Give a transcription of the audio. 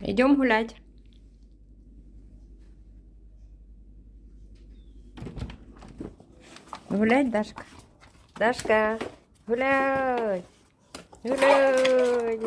Идем гулять. Гулять, Дашка. Дашка, гуляй. Гуляй.